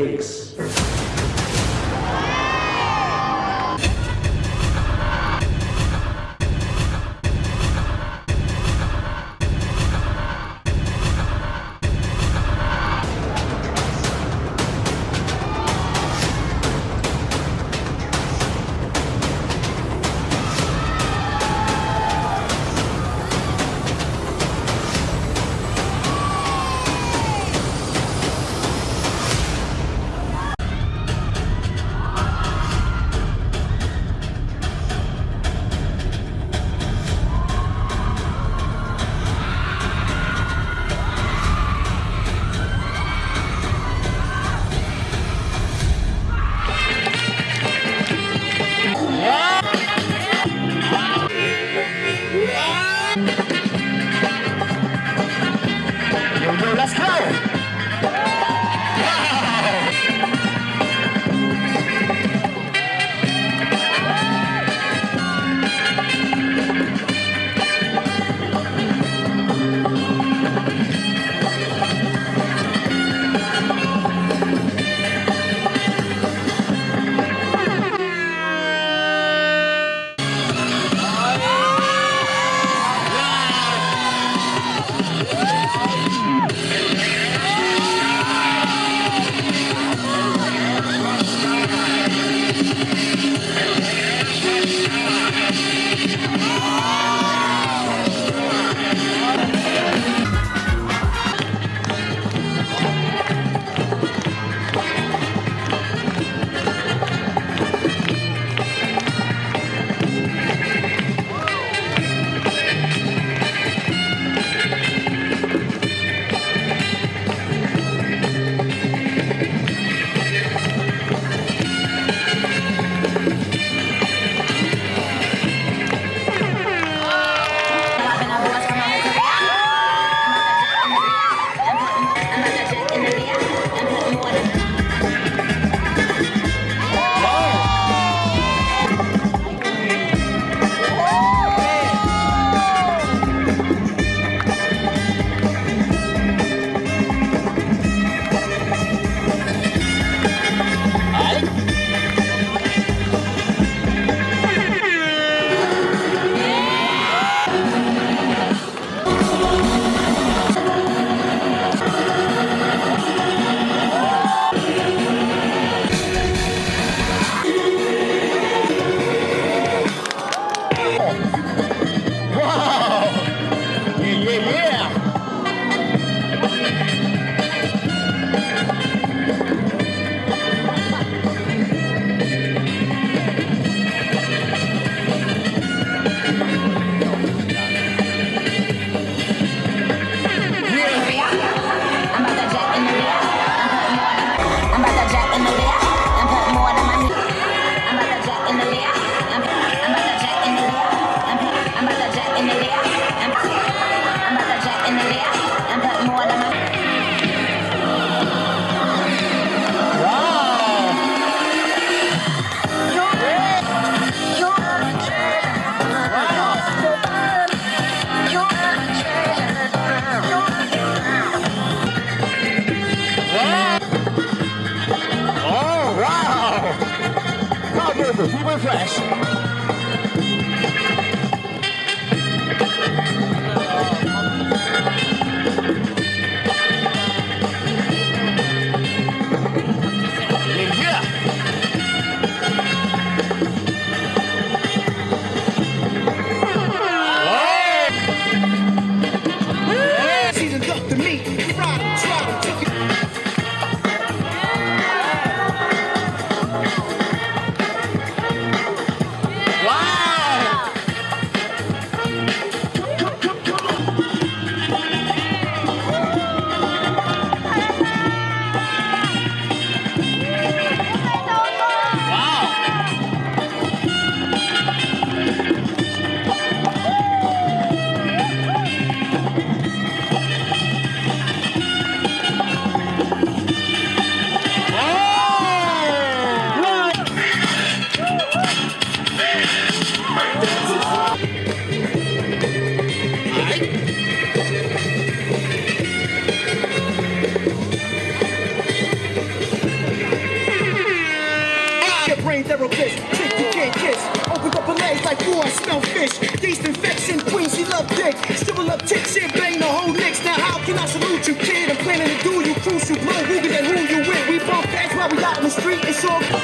takes. Can I salute you, kid? I'm planning to do you, crucial blow, who and who you with. We bump fast while we out in the street, it's all